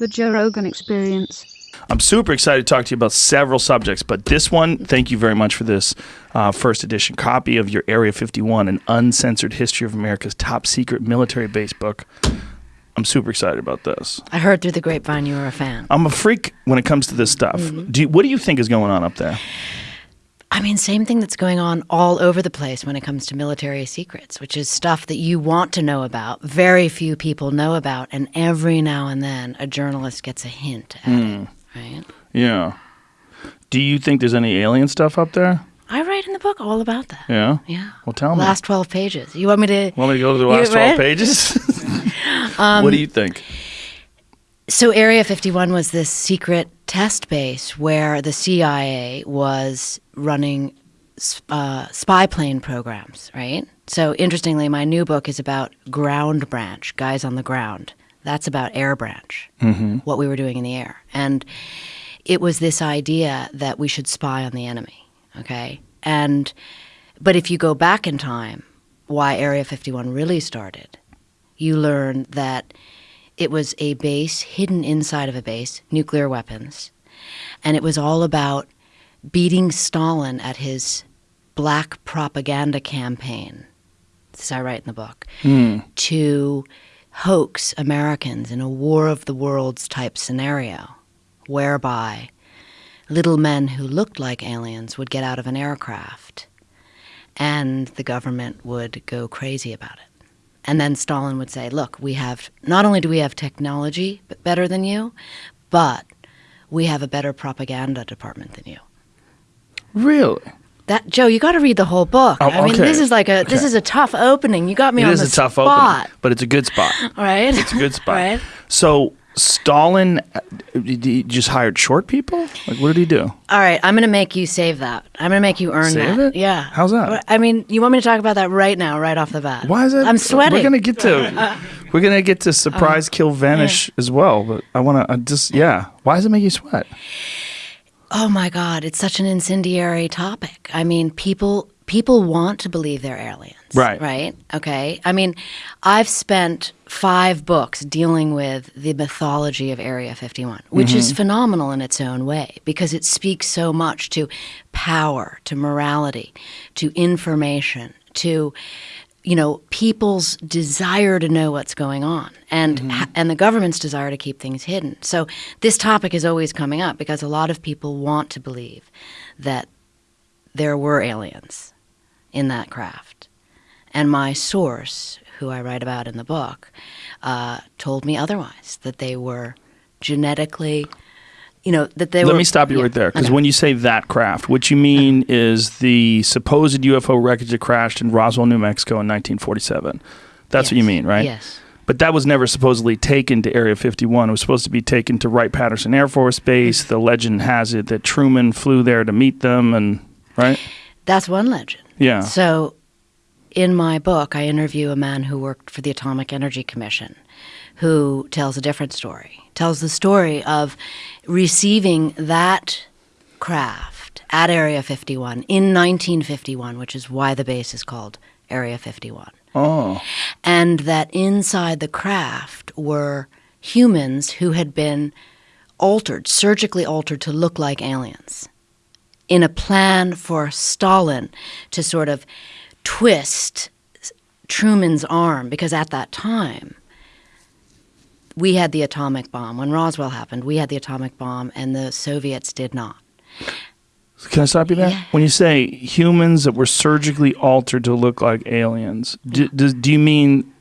The Joe Rogan Experience. I'm super excited to talk to you about several subjects, but this one, thank you very much for this uh, first edition copy of your Area 51, an uncensored history of America's top secret military base book. I'm super excited about this. I heard through the grapevine you were a fan. I'm a freak when it comes to this stuff. Mm-hmm. Do you, what do you think is going on up there? I mean, same thing that's going on all over the place when it comes to military secrets, which is stuff that you want to know about, very few people know about, and every now and then a journalist gets a hint at Hmm. it, right? Yeah. Do you think there's any alien stuff up there? I write in the book all about that. Yeah. Yeah. Well, tell me. Last 12 pages. You want me to? Want me to go to the last 12 pages? Um, what do you think? So, Area 51 was this secret test base where the CIA was running uh, spy plane programs, right? So, interestingly, my new book is about ground branch, guys on the ground. That's about air branch, what we were doing in the air. And it was this idea that we should spy on the enemy, okay? And, but if you go back in time, why Area 51 really started, you learn that it was a base hidden inside of a base, nuclear weapons. And it was all about beating Stalin at his black propaganda campaign, as I write in the book, hmm. to hoax Americans in a war of the worlds type scenario, whereby little men who looked like aliens would get out of an aircraft and the government would go crazy about it. And then Stalin would say, "Look, we have not only do we have technology b- better than you, but we have a better propaganda department than you." Really? That Joe, you got to read the whole book. Oh, I mean, okay. this is like a this is a tough opening. You got me It on is the a tough spot, opening, but it's a good spot. right? It's a good spot. right? So Stalin uh, just hired short people? Like, what did he do? All right, I'm going to make you save that. I'm going to make you earn Save that. it? Yeah. How's that? I mean, you want me to talk about that right now, right off the bat? Why is it? I'm sweating. We're gonna get to we're gonna get to surprise, kill, vanish as well. But I want to just yeah. Why does it make you sweat? Oh my God, it's such an incendiary topic. I mean, people people want to believe they're aliens. Right. Right? Okay. I mean, I've spent five books dealing with the mythology of Area 51, which is mm-hmm. phenomenal in its own way because it speaks so much to power, to morality, to information, to you know people's desire to know what's going on and mm-hmm. ha- and the government's desire to keep things hidden so this topic is always coming up because a lot of people want to believe that there were aliens in that craft and my source who i write about in the book uh, told me otherwise that they were genetically you know that they Let were me stop you yeah, right there because okay. when you say that craft, what you mean is the supposed UFO wreckage that crashed in Roswell, New Mexico in 1947. That's what you mean, right? yes But that was never supposedly taken to Area 51. It was supposed to be taken to Wright Patterson Air Force Base. The legend has it that Truman flew there to meet them, and right? that's one legend Yeah. So, in my book, I interview a man who worked for the Atomic Energy Commission who tells a different story. Tells the story of receiving that craft at Area 51 in 1951, which is why the base is called Area 51. Oh, And that inside the craft were humans who had been altered, surgically altered to look like aliens in a plan for Stalin to sort of twist Truman's arm because at that time we had the atomic bomb. When Roswell happened, we had the atomic bomb and the Soviets did not. can I stop you there? Yeah. When you say humans that were surgically altered to look like aliens, do, do, do you mean?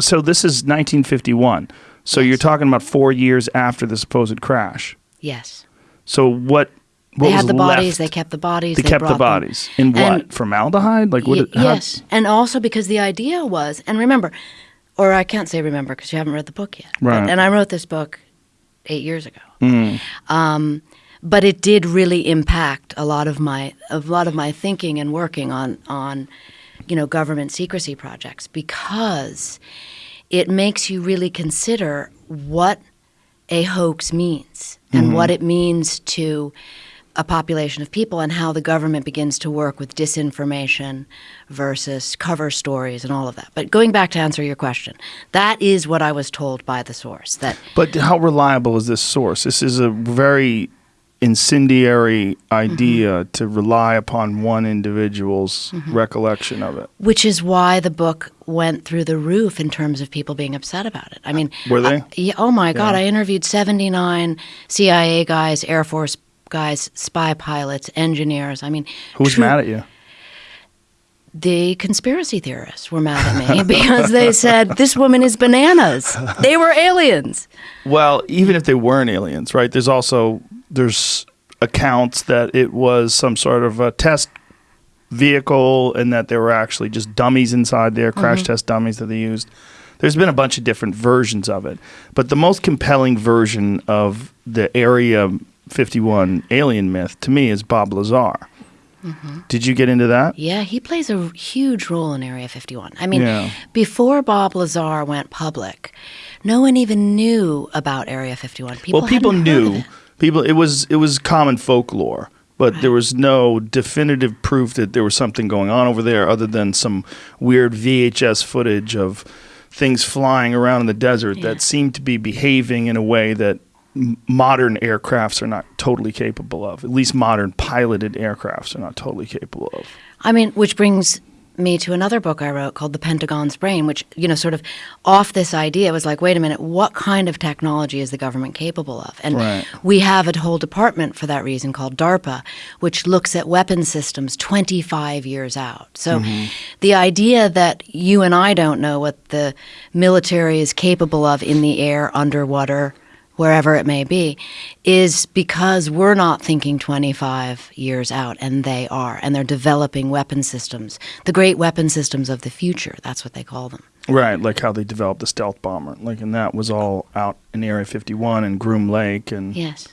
So this is 1951. So you're talking about four years after the supposed crash. Yes. So what? What they had the bodies, left? they kept the bodies. They, kept the brought them. bodies in what? And- Formaldehyde? Like what? Y- it- how- yes, and also because the idea was, and remember, or I can't say remember because you haven't read the book yet. but- Right. and I wrote this book eight years ago. Mm. Um, but it did really impact a lot of my a lot of my thinking and working on on you know government secrecy projects because it makes you really consider what a hoax means and what it means to a population of people and how the government begins to work with disinformation versus cover stories and all of that. But going back to answer your question, that is what I was told by the source that But how reliable is this source? This is a very incendiary idea mm-hmm. to rely upon one individual's mm-hmm. recollection of it. which is why the book went through the roof in terms of people being upset about it. I mean, Were they? I- yeah, oh my God! Yeah. I interviewed seventy-nine CIA guys, Air Force guys, spy pilots, engineers. I mean, Who's true- mad at you? The conspiracy theorists were mad at me because they said this woman is bananas. They were aliens. Well, even if they weren't aliens, right? There's also there's accounts that it was some sort of a test vehicle and that there were actually just dummies inside there, crash mm-hmm. test dummies that they used. There's been a bunch of different versions of it, but the most compelling version of the Area 51 alien myth to me is Bob Lazar. Mm-hmm. Did you get into that? Yeah, he plays a huge role in Area 51. I mean, Yeah. before Bob Lazar went public, no one even knew about Area 51. People well, people hadn't heard of knew. it. People it was it was common folklore, but there was no definitive proof that there was something going on over there other than some weird VHS footage of things flying around in the desert Yeah. that seemed to be behaving in a way that modern aircrafts are not totally capable of. At least modern piloted aircrafts are not totally capable of. I mean, which brings me to another book I wrote called The Pentagon's Brain, which, you know, sort of off this idea was like, wait a minute, what kind of technology is the government capable of? And Right. we have a whole department for that reason called DARPA, which looks at weapon systems 25 years out. So mm-hmm. the idea that you and I don't know what the military is capable of in the air, underwater, wherever it may be, is because we're not thinking 25 years out, and they are. And they're developing weapon systems, the great weapon systems of the future. That's what they call them. Right, like how they developed the stealth bomber. Like and that was all out in Area 51 and Groom Lake and Yes.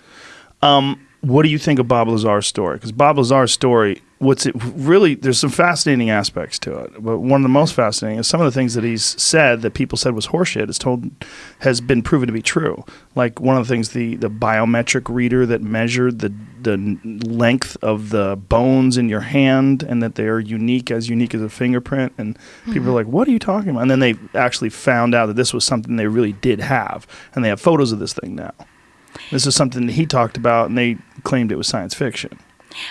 Um, what do you think of Bob Lazar's story? Because Bob Lazar's story, what's it really? There's some fascinating aspects to it, but one of the most fascinating is some of the things that he's said that people said was horseshit is told has been proven to be true. Like one of the things, the the biometric reader that measured the the length of the bones in your hand and that they are unique as unique as a fingerprint, and people are mm-hmm. like, "What are you talking about?" And then they actually found out that this was something they really did have, and they have photos of this thing now. This is something that he talked about, and they claimed it was science fiction.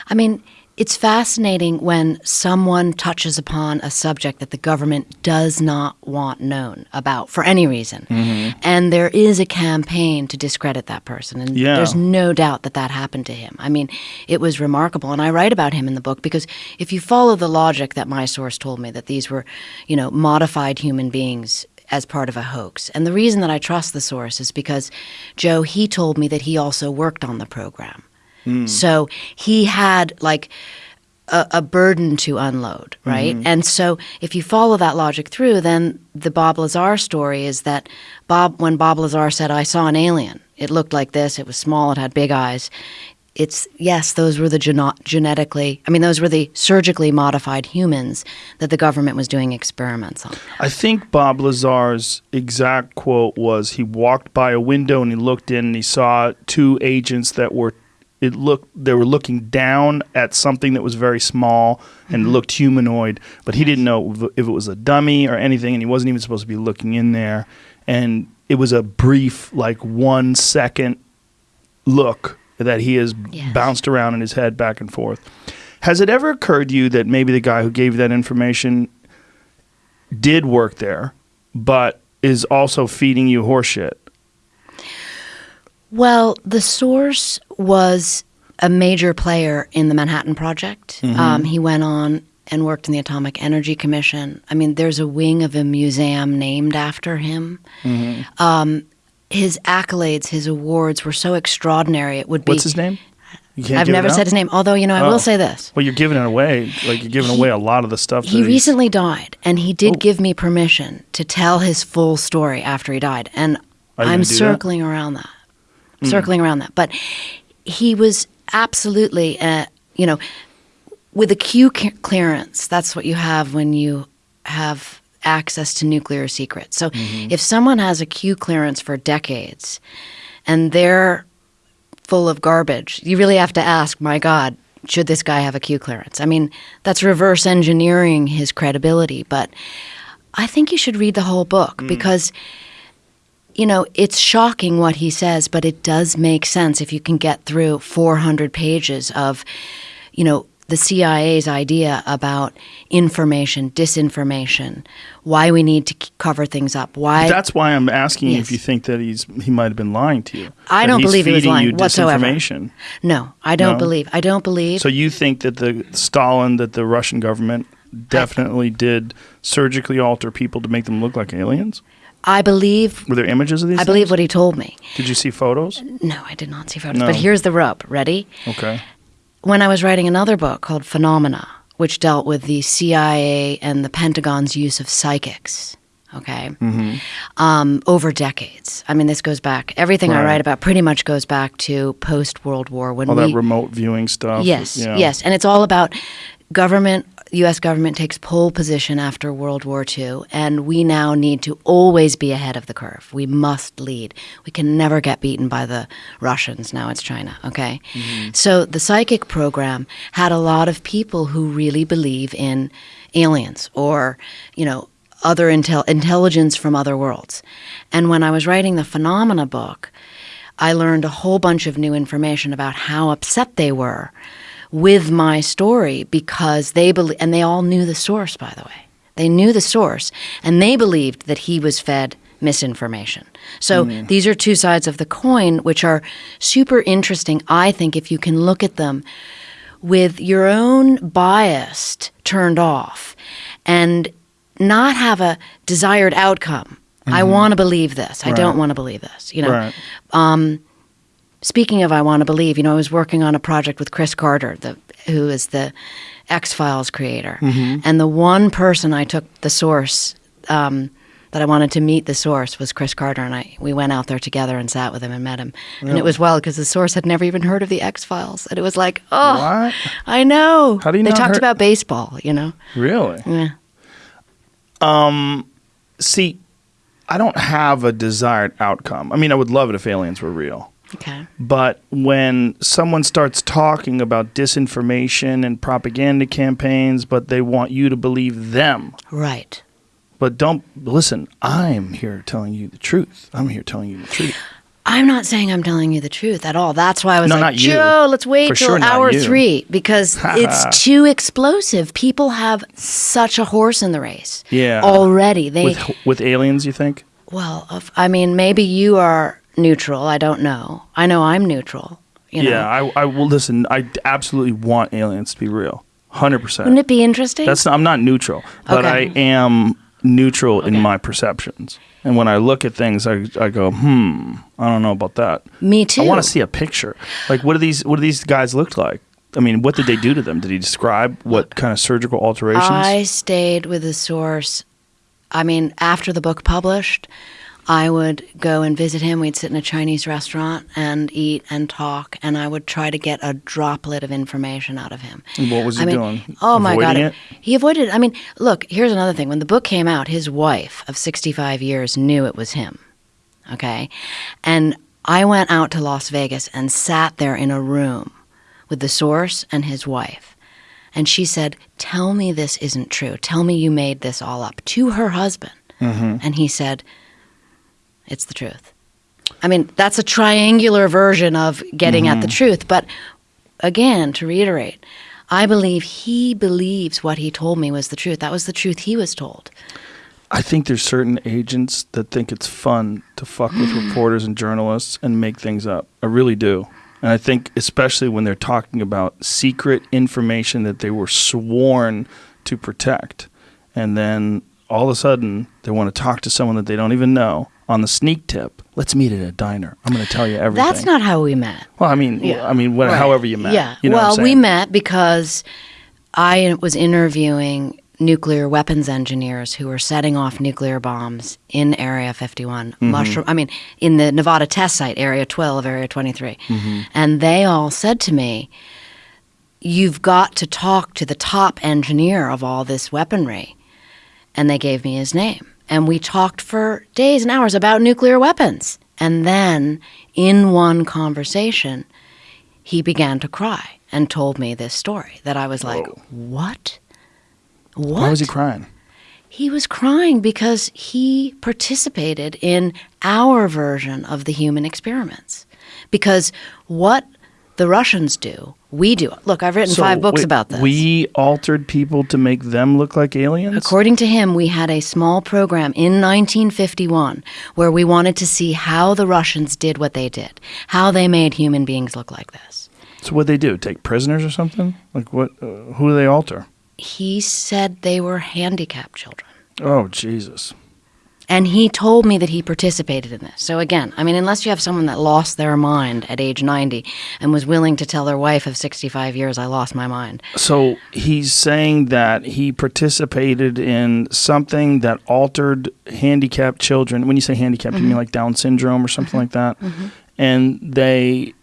I mean, it's fascinating when someone touches upon a subject that the government does not want known about for any reason. Mm-hmm. And there is a campaign to discredit that person. And Yeah. there's no doubt that that happened to him. I mean, it was remarkable. And I write about him in the book because if you follow the logic that my source told me, that these were, you know, modified human beings as part of a hoax. And the reason that I trust the source is because Joe, he told me that he also worked on the program. Mm. So he had like a, a burden to unload, mm-hmm. right? And so if you follow that logic through, then the Bob Lazar story is that Bob, when Bob Lazar said, "I saw an alien," it looked like this. It was small. It had big eyes. It's yes, those were the geno- genetically. I mean, those were the surgically modified humans that the government was doing experiments on. I think Bob Lazar's exact quote was he walked by a window and he looked in and he saw two agents that were it looked they were looking down at something that was very small and mm-hmm. looked humanoid, but he didn't know if- it was a dummy or anything and he wasn't even supposed to be looking in there and it was a brief like 1 second look that he has Yes. bounced around in his head back and forth. Has it ever occurred to you that maybe the guy who gave you that information did work there, but is also feeding you horseshit? Well, the source was a major player in the Manhattan Project. Um, he went on and worked in the Atomic Energy Commission. I mean, there's a wing of a museum named after him. Um, his accolades, his awards were so extraordinary. It would be. What's his name? I've never said his name. Although, you know, I Oh. will say this. Well, you're giving it away. Like you're giving away a lot of the stuff. He recently died, and he did Oh. give me permission to tell his full story after he died. And I'm gonna that? circling around that, circling around that. But he was absolutely, uh, you know, with a Q clearance. That's what you have when you have access to nuclear secrets. So Mm-hmm. if someone has a Q clearance for decades, and they're full of garbage. You really have to ask, my God, should this guy have a Q clearance? I mean, that's reverse engineering his credibility, but I think you should read the whole book because you know, it's shocking what he says, but it does make sense if you can get through 400 pages of, you know, the CIA's idea about information, disinformation, why we need to cover things up, why That's why I'm asking Yes. if you think that he's he might have been lying to you. I don't he's believe he was lying you whatsoever. No, I don't No? believe. I don't believe. So you think that the Stalin, that the Russian government definitely did surgically alter people to make them look like aliens? I believe Were there images of these? I believe what he told me. Did you see photos? No, I did not see photos. No. But here's the rub. Ready? Okay. when I was writing another book called Phenomena, which dealt with the CIA and the Pentagon's use of psychics, okay, um, over decades. I mean, this goes back, everything I write about pretty much goes back to post World War when All we. that remote viewing stuff. Yes, yeah. yes. And it's all about government, U.S. government takes pole position after World War II, and we now need to always be ahead of the curve. We must lead. We can never get beaten by the Russians. Now it's China, okay? Mm-hmm. So the psychic program had a lot of people who really believe in aliens or, you know, other intel- intelligence from other worlds. And when I was writing the Phenomena book, I learned a whole bunch of new information about how upset they were with my story because they believe, and they all knew the source, by the way. They knew the source, and they believed that he was fed misinformation. So hmm. these are two sides of the coin, which are super interesting, I think, if you can look at them with your own bias turned off and not have a desired outcome. I mm-hmm. want to believe this. I don't want to believe this. You know, Right. Um, speaking of I want to believe, you know, I was working on a project with Chris Carter, the who is the X Files creator, and the one person I took the source um, that I wanted to meet the source was Chris Carter, and I we went out there together and sat with him and met him, and it was well because the source had never even heard of the X Files, and it was like, oh, What? I know. How do you know? They talked hear- about baseball, you know. Really? Yeah. See, I don't have a desired outcome. I mean, I would love it if aliens were real. Okay. But when someone starts talking about disinformation and propaganda campaigns, but they want you to believe them, Right. but don't listen, I'm here telling you the truth. I'm here telling you the truth. I'm not saying I'm telling you the truth at all. That's why I was No, like. Joe, let's wait For till sure hour three because it's too explosive. People have such a horse in the race. Yeah. Already. They With with aliens, you think? well, I mean, maybe you are neutral. I don't know. I know I'm neutral. You know. Yeah, I, I will listen. I absolutely want aliens to be real, hundred percent. Wouldn't it be interesting? That's I'm not neutral, but Okay. I am neutral in my perceptions. And when I look at things, I, I go, hmm, I don't know about that. Me too. I want to see a picture. Like, what do these what do these guys look like? I mean, what did they do to them? Did he describe what kind of surgical alterations? I stayed with the source. I mean, after the book published, I would go and visit him. We'd sit in a Chinese restaurant and eat and talk, and I would try to get a droplet of information out of him. And what was he I mean, doing? Oh my god, it? he avoided. I mean, look. Here's another thing. When the book came out, his wife of 65 years knew it was him. Okay, and I went out to Las Vegas and sat there in a room with the source and his wife. And she said, Tell me this isn't true. Tell me you made this all up to her husband. Mm-hmm. And he said, It's the truth. I mean, that's a triangular version of getting at the mm-hmm. truth. But again, to reiterate, I believe he believes what he told me was the truth. That was the truth he was told. I think there's certain agents that think it's fun to fuck with reporters and journalists and make things up. I really do. And I think especially when they're talking about secret information that they were sworn to protect. And then all of a sudden they want to talk to someone that they don't even know on the sneak tip. Let's meet at a diner. I'm going to tell you everything. That's not how we met. Well, I mean, Yeah. I mean, what, Right. however you met. Yeah. You know well, we met because I was interviewing nuclear weapons engineers who were setting off nuclear bombs in Area 51, Mm-hmm. mushroom. I mean, in the Nevada test site, Area 12, Area 23, Mm-hmm. and they all said to me, "You've got to talk to the top engineer of all this weaponry," and they gave me his name, and we talked for days and hours about nuclear weapons. And then in one conversation, he began to cry and told me this story that I was like, Whoa. what? What? Why was he crying? He was crying because he participated in our version of the human experiments. Because what the Russians do, we do. Look, I've written So, five books wait, about this. We altered people to make them look like aliens. According to him, we had a small program in 1951 where we wanted to see how the Russians did what they did, how they made human beings look like this. so what they do? Take prisoners or something? Like what? Uh, who do they alter? He said they were handicapped children. Oh Jesus! And he told me that he participated in this. So again, I mean, unless you have someone that lost their mind at age 90 and was willing to tell their wife of 65 years, I lost my mind. So he's saying that he participated in something that altered handicapped children. When you say handicapped, you mean Mm-hmm. like Down syndrome or something like that? And they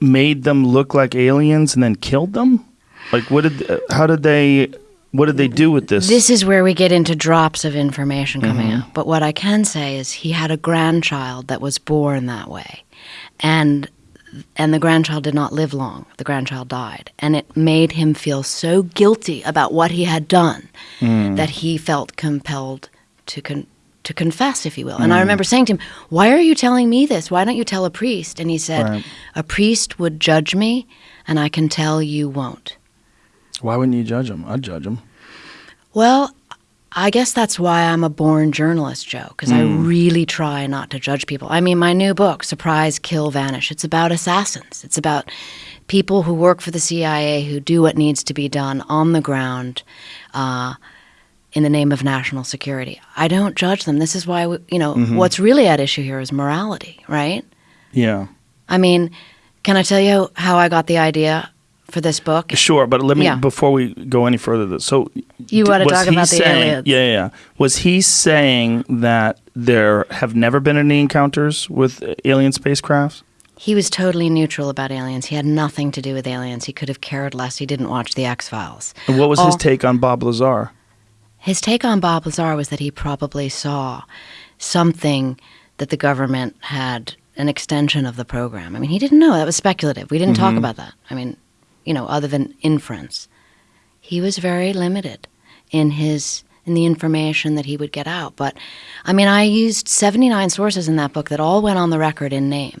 made them look like aliens and then killed them. Like what did? How did they? What did they do with this? This is where we get into drops of information mm-hmm. coming out. But what I can say is he had a grandchild that was born that way. And and the grandchild did not live long. The grandchild died. And it made him feel so guilty about what he had done mm. that he felt compelled to con- to confess, if you will. And I mm. remember saying to him, Why are you telling me this? Why don't you tell a priest? And he said, Right. A priest would judge me, and I can tell you won't. Why wouldn't you judge them? I'd judge them. Well, I guess that's why I'm a born journalist, Joe, because I really try not to judge people. I mean, my new book, Surprise, Kill, Vanish, it's about assassins. It's about people who work for the CIA who do what needs to be done on the ground uh, in the name of national security. I don't judge them. This is why, we, you know, what's really at issue here is morality, right? Yeah. I mean, can I tell you how I got the idea for this book? Sure, but let me Yeah. before we go any further. So You wanna was talk he about the saying, aliens. Yeah, yeah. Was he saying that there have never been any encounters with alien spacecrafts? He was totally neutral about aliens. He had nothing to do with aliens. He could have cared less. He didn't watch the X Files. And what was his take on Bob Lazar? His take on Bob Lazar was that he probably saw something that the government had an extension of the program. I mean, he didn't know. That was speculative. We didn't talk mm-hmm. about that. I mean, you know, other than inference. He was very limited in his in the information that he would get out. But I mean, I used 79 sources in that book that all went on the record in name.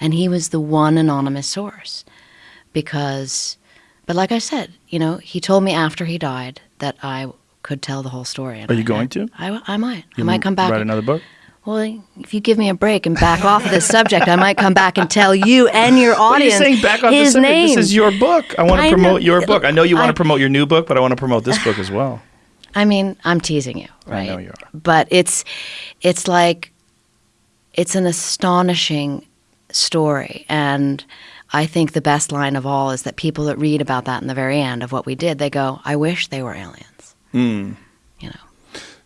And he was the one anonymous source because but like I said, you know, he told me after he died that I could tell the whole story. Are you I- going to? I, I might. I You might come back. Write another book. Well, if you give me a break and back off of this subject, I might come back and tell you and your What are you audience saying back on his the subject? name. This is your book. I want I to know. promote your book. I know you want I- to promote your new book, but I want to promote this book as well. I mean, I'm teasing you, right? I know you are. But it's it's like it's an astonishing story and I think the best line of all is that people that read about that in the very end of what we did, they go, "I wish they were aliens." Hmm.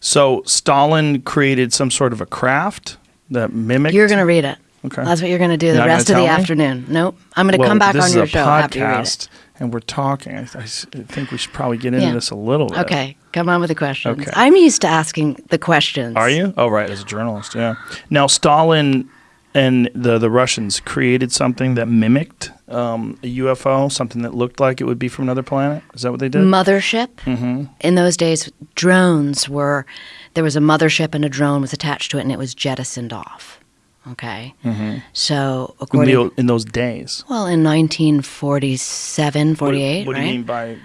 So Stalin created some sort of a craft that mimicked. You're going to read it. Okay. That's what you're going to do You're the rest of the me? afternoon. Nope. I'm going to well, come back on your show podcast, after you read it. and we're talking. I think we should probably get into Yeah. this a little bit. Okay, come on with the questions. Okay. I'm used to asking the questions. Are you? Oh, right, as a journalist, yeah. Now, Stalin and the the Russians created something that mimicked um, a UFO, something that looked like it would be from another planet. Is that what they did? Mothership. Mm-hmm. In those days, drones were there was a mothership and a drone was attached to it, and it was jettisoned off. Okay, mm-hmm. so in, according the, in those days. well, in 1947, What- 48, What, do right? you mean by?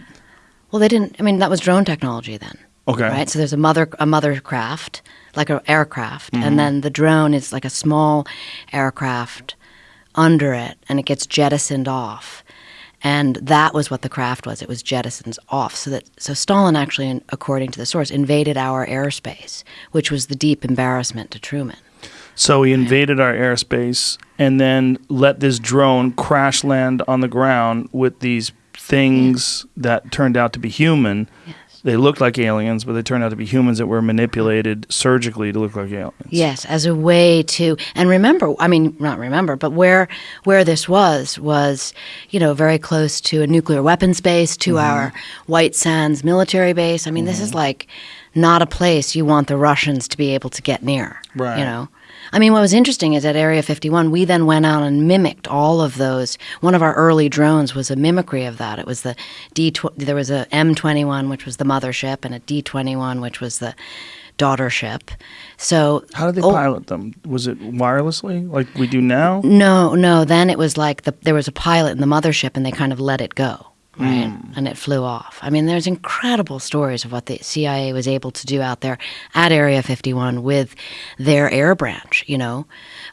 Well, they didn't. I mean, that was drone technology then. Okay. Right. So there's a mother a mother craft, like an aircraft, Mm-hmm. and then the drone is like a small aircraft under it, and it gets jettisoned off. And that was what the craft was. It was jettisoned off. So that so Stalin actually, according to the source, invaded our airspace, which was the deep embarrassment to Truman. So he invaded our airspace and then let this drone crash land on the ground with these things that turned out to be human. Yes. They looked like aliens, but they turned out to be humans that were manipulated surgically to look like aliens. Yes, as a way to and remember, I mean not remember, but where where this was was, you know, very close to a nuclear weapons base, to Mm-hmm. our White Sands military base. I mean, this is like not a place you want the Russians to be able to get near. Right. You know. I mean, what was interesting is at Area 51, we then went out and mimicked all of those. One of our early drones was a mimicry of that. It was the D. There was a M21, which was the mothership, and a D21, which was the daughter ship. So How did they oh, pilot them? Was it wirelessly like we do now? No, no. Then it was like the, there was a pilot in the mothership, and they kind of let it go, right? And it flew off. I mean, there's incredible stories of what the CIA was able to do out there at Area 51 with their air branch. You know,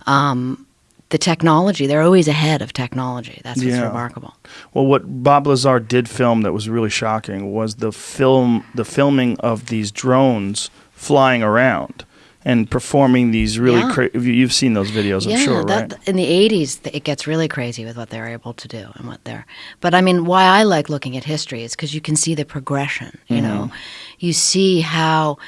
um, the technology. They're always ahead of technology. That's what's Yeah. remarkable. Well, what Bob Lazar did film that was really shocking was the film, the filming of these drones flying around and performing these really. Yeah. Cra- you've seen those videos, I'm yeah, sure, that, right? in the '80s, it gets really crazy with what they're able to do and what they're. But I mean, why I like looking at history is because you can see the progression. You know, you see how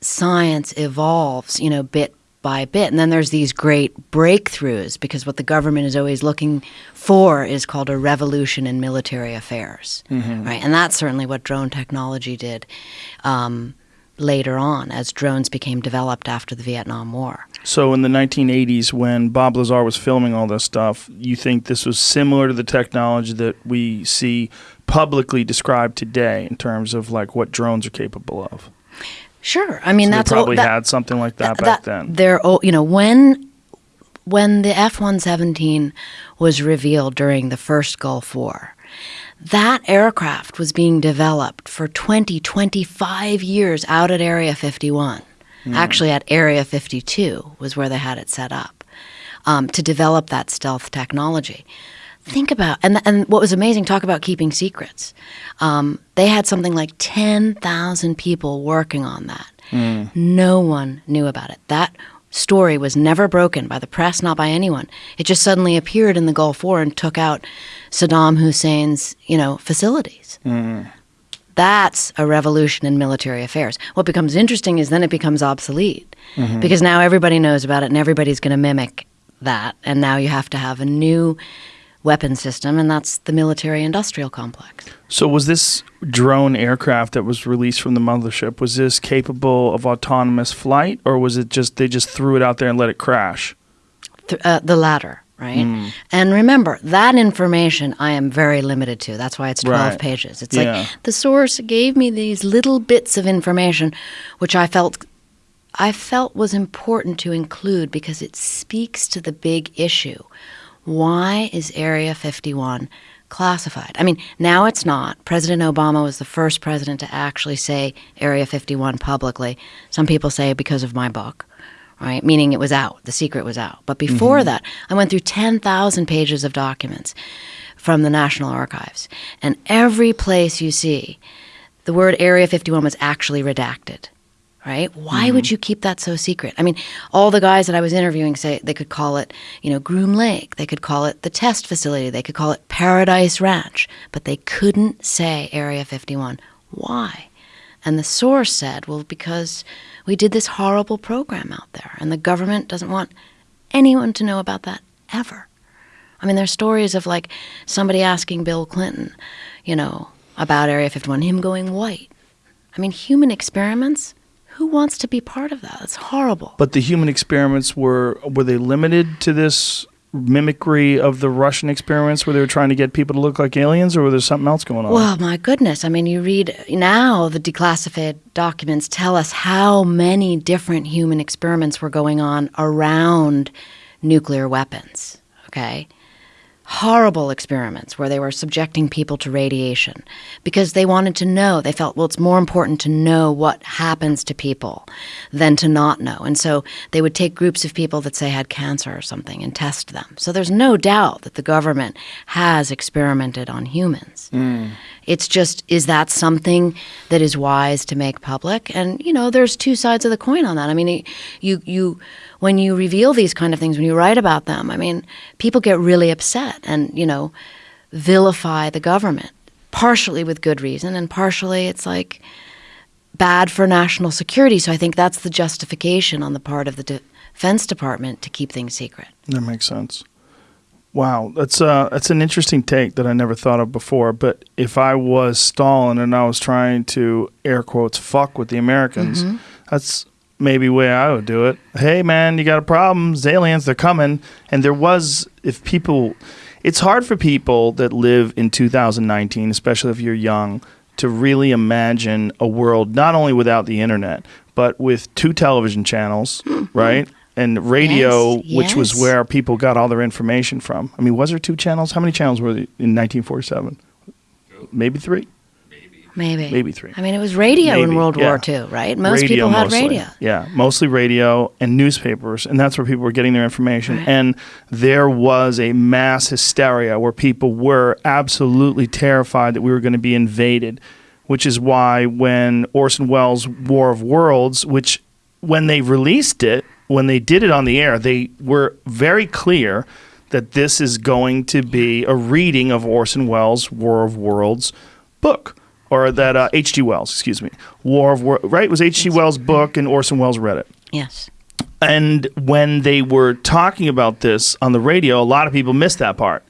science evolves. You know, bit by bit, and then there's these great breakthroughs because what the government is always looking for is called a revolution in military affairs, right? And that's certainly what drone technology did. Um, later on as drones became developed after the Vietnam War. So, in the 1980s, when Bob Lazar was filming all this stuff, you think this was similar to the technology that we see publicly described today in terms of like what drones are capable of? Sure. I mean, So that's they probably that, had something like that, that- back that- then. They're, you know, when when the F one seventeen was revealed during the first Gulf War, that aircraft was being developed for 20, 25 years out at Area 51. Actually, at Area 52 was where they had it set up um, to develop that stealth technology. Think about and and what was amazing. Talk about keeping secrets. Um, they had something like ten thousand people working on that. No one knew about it. That story was never broken by the press, not by anyone. It just suddenly appeared in the Gulf War and took out Saddam Hussein's, you know, facilities. Mm-hmm. That's a revolution in military affairs. What becomes interesting is then it becomes obsolete mm-hmm. because now everybody knows about it and everybody's going to mimic that. And now you have to have a new weapon system, and that's the military industrial complex. So, was this drone aircraft that was released from the mothership was this capable of autonomous flight, or was it just they just threw it out there and let it crash? Th- uh, the latter, right? And remember, that information I am very limited to. That's why it's 12 Right. pages. It's Yeah. like the source gave me these little bits of information which I felt I felt was important to include because it speaks to the big issue. Why is Area 51 classified? I mean, now it's not. President Obama was the first president to actually say Area 51 publicly. Some people say because of my book right? Meaning it was out, the secret was out. But before mm-hmm. that, I went through 10,000 pages of documents from the National Archives. And every place you see, the word Area 51 was actually redacted. Right? Why would mm-hmm. you keep that so secret? I mean, all the guys that I was interviewing say they could call it, you know, Groom Lake. They could call it the test facility. They could call it Paradise Ranch. But they couldn't say Area 51. Why? And the source said, well, because we did this horrible program out there, and the government doesn't want anyone to know about that ever. I mean, there's stories of like somebody asking Bill Clinton, you know, about Area 51, him going white. I mean, human experiments. Who wants to be part of that? It's horrible. But the human experiments were were they limited to this mimicry of the Russian experiments where they were trying to get people to look like aliens, or was there something else going on? Well, my goodness. I mean, you read now the declassified documents tell us how many different human experiments were going on around nuclear weapons. Okay? Horrible experiments where they were subjecting people to radiation because they wanted to know. They felt, well, it's more important to know what happens to people than to not know. And so they would take groups of people that, say, had cancer or something and test them. So there's no doubt that the government has experimented on humans. Hmm. It's just, is that something that is wise to make public? And you know, there's two sides of the coin on that. I mean, you you when you reveal these kind of things, when you write about them, I mean, people get really upset and you know, vilify the government, partially with good reason, and partially it's like bad for national security. So I think that's the justification on the part of the Defense Department to keep things secret. That makes sense. Wow, that's uh that's an interesting take that I never thought of before. But if I was Stalin and I was trying to air quotes fuck with the Americans, Mm-hmm. that's maybe way I would do it. Hey, man, you got a problem? It's aliens, they're coming. And there was, if people, it's hard for people that live in 2019, especially if you're young, to really imagine a world not only without the internet, but with two television channels, right? And radio, Yes, which was where people got all their information from. I mean, was there two channels? How many channels were there in 1947? Maybe three? Maybe. Maybe three. I mean, it was radio in World yeah. War II, right? Most Radio people had mostly. radio. Yeah, mostly radio and newspapers, and that's where people were getting their information. Right. And there was a mass hysteria where people were absolutely terrified that we were going to be invaded, which is why when Orson Welles' War of Worlds, which when they released it, when they did it on the air, they were very clear that this is going to be a reading of Orson Welles' War of Worlds book, or that uh, H.G. Wells, excuse me, War of War, right? It was H.G. Wells' book, and Orson Welles read it. Yes. And when they were talking about this on the radio, a lot of people missed that part,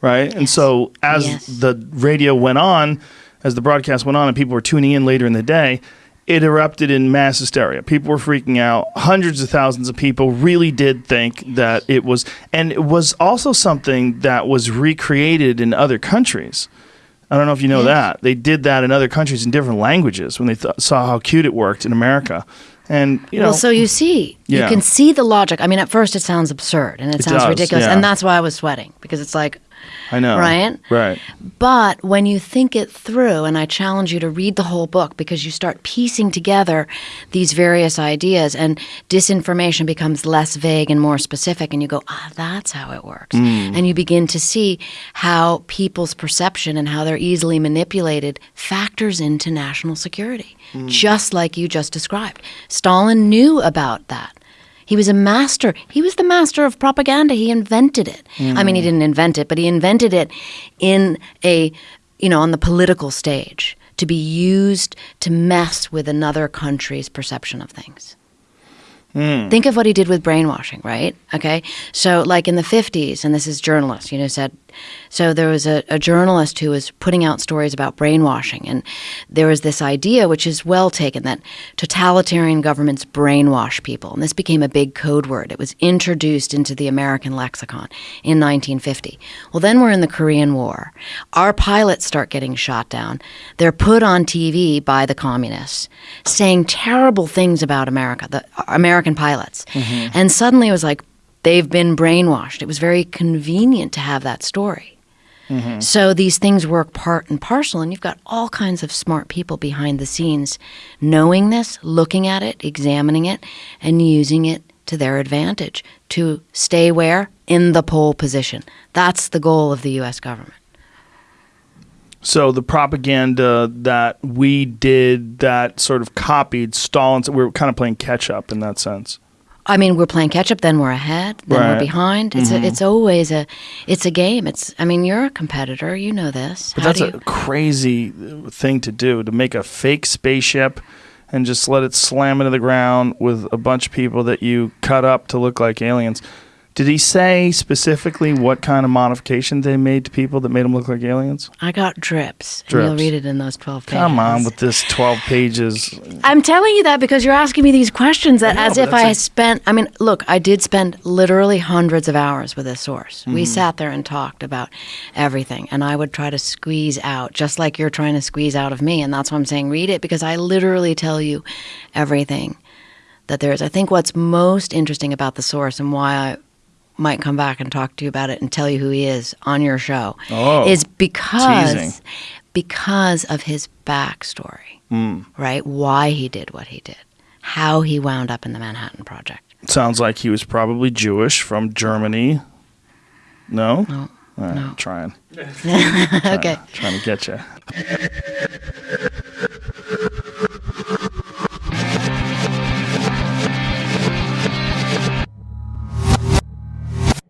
right? And so as Yes. the radio went on, as the broadcast went on, and people were tuning in later in the day, it erupted in mass hysteria. People were freaking out. Hundreds of thousands of people really did think that it was, and it was also something that was recreated in other countries. I don't know if you know Yes. that they did that in other countries in different languages when they th- saw how cute it worked in America, and you know, well, so you see, Yeah. you can see the logic. I mean, at first it sounds absurd and it, It sounds does, ridiculous, yeah. and that's why I was sweating because it's like, I know, Right? Right. But when you think it through, and I challenge you to read the whole book because you start piecing together these various ideas, and disinformation becomes less vague and more specific, and you go, ah, that's how it works. And you begin to see how people's perception and how they're easily manipulated factors into national security, just like you just described. Stalin knew about that. He was a master. He was the master of propaganda. He invented it. I mean, he mm. didn't invent it, but he invented it in a, you know, on the political stage to be used to mess with another country's perception of things. Mm. Think of what he did with brainwashing, right? Okay. So, like in the 50s, and this is journalists, you know, said, so there was a, a journalist who was putting out stories about brainwashing. And there was this idea, which is well taken, that totalitarian governments brainwash people. And this became a big code word. It was introduced into the American lexicon in 1950. Well, then we're in the Korean War. Our pilots start getting shot down. They're put on TV by the communists saying terrible things about America, the uh, American pilots. Mm-hmm. And suddenly it was like, they've been brainwashed. It was very convenient to have that story. Mm-hmm. So these things work part and parcel, and you've got all kinds of smart people behind the scenes knowing this, looking at it, examining it, and using it to their advantage to stay where? In the pole position. That's the goal of the U.S. government. So the propaganda that we did that sort of copied Stalin's, we were kind of playing catch up in that sense. I mean, we're playing catch up, then we're ahead, then Right. we're behind. It's a, mm-hmm. it's always a, it's a game. It's. I mean, you're a competitor. You know this. But How that's do a crazy uh, thing to do to make a fake spaceship and just let it slam into the ground with a bunch of people that you cut up to look like aliens. Did he say specifically what kind of modification they made to people that made them look like aliens? I got drips. and Drips. You'll read it in those twelve pages. Come on with this 12 pages. I'm telling you that because you're asking me these questions that know, as if I a- spent I mean, look, I did spend literally hundreds of hours with this source. Mm-hmm. We sat there and talked about everything and I would try to squeeze out just like you're trying to squeeze out of me and that's why I'm saying read it because I literally tell you everything that there is. I think what's most interesting about the source and why I might come back and talk to you about it and tell you who he is on your show Oh, is because teasing. because of his backstory Mm. right? Why he did what he did, how he wound up in the Manhattan Project. Sounds like he was probably Jewish from Germany. No? No, right, no. Trying. okay. Trying to get you.